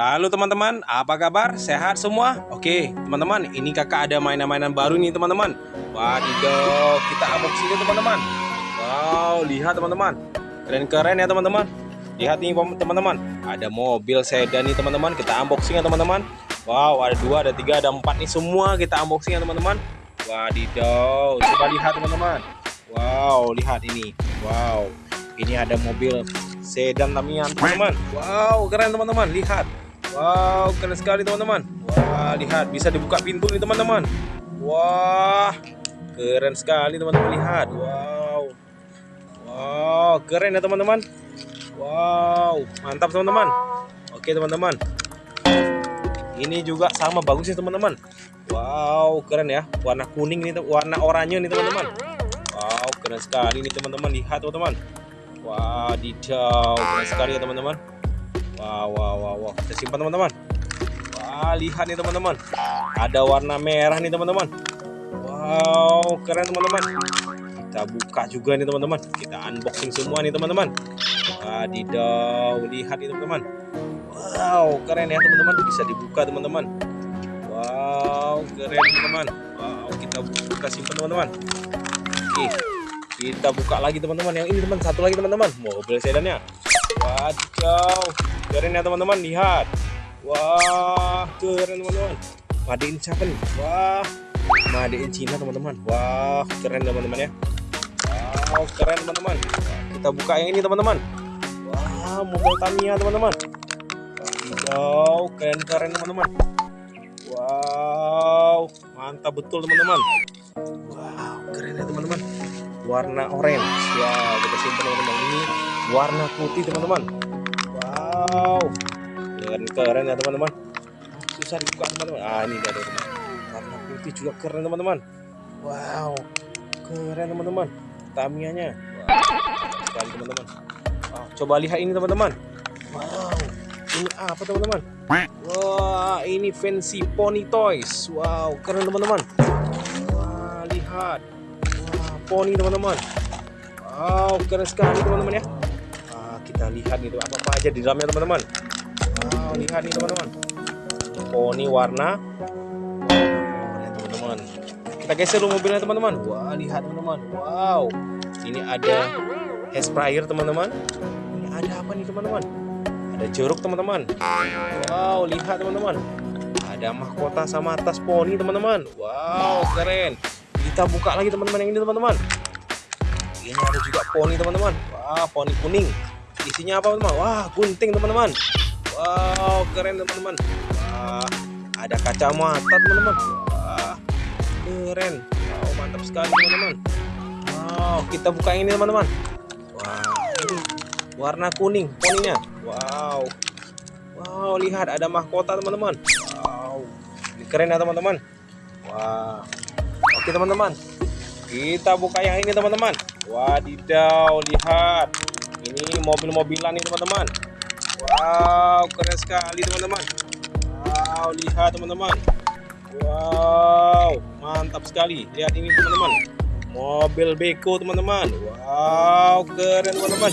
Halo teman-teman, apa kabar? Sehat semua? Oke, teman-teman, ini kakak ada mainan-mainan baru nih teman-teman. Wadidaw, kita unboxing teman-teman. Wow, lihat teman-teman. Keren-keren ya teman-teman. Lihat nih teman-teman, ada mobil sedan nih teman-teman. Kita unboxing ya teman-teman. Wow, ada dua, ada tiga, ada empat nih semua kita unboxing ya teman-teman. Wadidaw, coba lihat teman-teman. Wow, lihat ini. Wow, ini ada mobil sedan Tamiya teman-teman. Wow, keren teman-teman. Lihat. Wow, keren sekali teman-teman. Wah, lihat bisa dibuka pintu nih teman-teman. Wah, keren sekali teman-teman. Lihat. Wow. Wow, keren ya teman-teman. Wow, mantap teman-teman. Oke teman-teman. Ini juga sama bagus ya teman-teman. Wow, keren ya. Warna kuning nih, warna oranye nih teman-teman. Wow, keren sekali nih teman-teman. Lihat teman-teman. Wah, detail keren sekali ya teman-teman. Wah, wah, wah, wah. Kita simpan teman-teman. Wah, lihat nih teman-teman. Ada warna merah nih teman-teman. Wow, keren teman-teman. Kita buka juga nih teman-teman. Kita unboxing semua nih teman-teman. Wadidaw, lihat nih teman-teman. Wow, keren ya teman-teman. Bisa dibuka teman-teman. Wow, keren teman-teman. Wow, kita buka simpan teman-teman. Oke kita buka lagi teman-teman yang ini teman satu lagi teman-teman mobil sedannya wadidaw. Keren ya teman-teman lihat. Wah keren teman-teman. Made in siapa nih? Wah made in Cina teman-teman. Wah keren teman-teman ya. Wow keren teman-teman. Kita buka yang ini teman-teman. Wah mobil Tamiya teman-teman. Wadidaw keren-keren teman-teman. Wow mantap betul teman-teman. Wow keren ya teman-teman. Warna orange. Wow kita simpan teman-teman. Ini warna putih teman-teman. Wow. Keren keren ya teman-teman. Susah dibuka teman-teman. Ah ini ada teman warna putih juga keren teman-teman. Wow. Keren teman-teman. Tamianya. Wow, sekali teman-teman. Wow, coba lihat ini teman-teman. Wow. Ini apa teman-teman? Wah ini fancy pony toys. Wow keren teman-teman. Wah lihat. Poni teman-teman. Wow keren sekali teman-teman ya kita lihat nih apa apa aja di dalamnya teman-teman. Wow lihat nih teman-teman. Poni warna teman-teman. Kita geser dulu mobilnya teman-teman. Wah lihat teman-teman. Wow. Ini ada hair sprayer teman-teman. Ini ada apa nih teman-teman? Ada jeruk teman-teman. Wow lihat teman-teman. Ada mahkota sama tas poni teman-teman. Wow keren. Kita buka lagi teman-teman yang ini teman-teman. Ini ada juga poni teman-teman. Wah poni kuning isinya apa teman? Wah gunting teman-teman. Wow keren teman-teman. Wah ada kacamata teman-teman. Wah keren. Wow mantap sekali teman-teman. Wow kita buka ini teman-teman. Wah ini warna kuning poninya. Wow. Wow lihat ada mahkota teman-teman. Wow ini keren ya teman-teman. Wah. Oke teman-teman. Kita buka yang ini teman-teman. Wadidaw lihat Ini mobil-mobilan nih teman-teman. Wow keren sekali teman-teman. Wow lihat teman-teman. Wow mantap sekali. Lihat ini teman-teman. Mobil beko teman-teman. Wow keren teman-teman.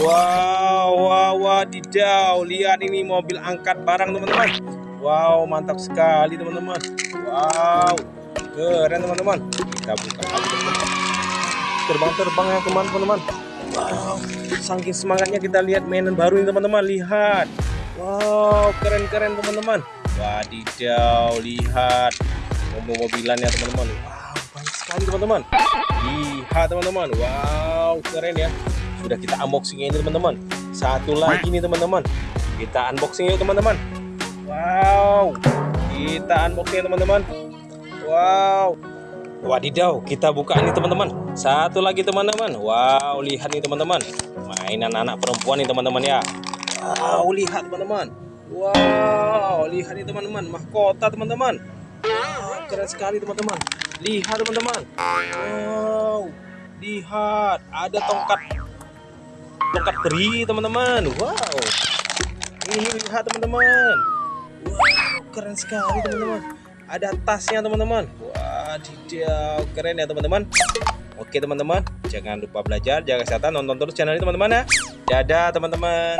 Wow wow wadidaw. Lihat ini mobil angkat barang teman-teman. Wow mantap sekali teman-teman. Wow keren teman-teman. Kita buka terbang-terbang ya teman-teman wow saking semangatnya kita lihat mainan baru ini teman-teman. Lihat. Wow keren-keren teman-teman. Wadidaw lihat mobil-mobilan ya teman-teman. Wow banyak sekali teman-teman. Lihat teman-teman. Wow keren ya. Sudah kita unboxing ini teman-teman. Satu lagi nih teman-teman. Kita unboxing yuk teman-teman. Wow kita unboxing teman-teman. Wow. Wadidaw, kita buka nih teman-teman. Satu lagi teman-teman. Wow, lihat nih teman-teman. Mainan anak perempuan nih teman-teman ya. Wow, lihat teman-teman. Wow, lihat nih teman-teman. Mahkota teman-teman. Wow, keren sekali teman-teman. Lihat teman-teman. Wow, lihat. Ada tongkat tongkat peri teman-teman. Wow. Ini lihat teman-teman. Wow, keren sekali teman-teman ada tasnya teman-teman. Wah tidak keren ya teman-teman. Oke teman-teman. Jangan lupa belajar jaga kesehatan. Nonton terus channel ini teman-teman ya. Dadah teman-teman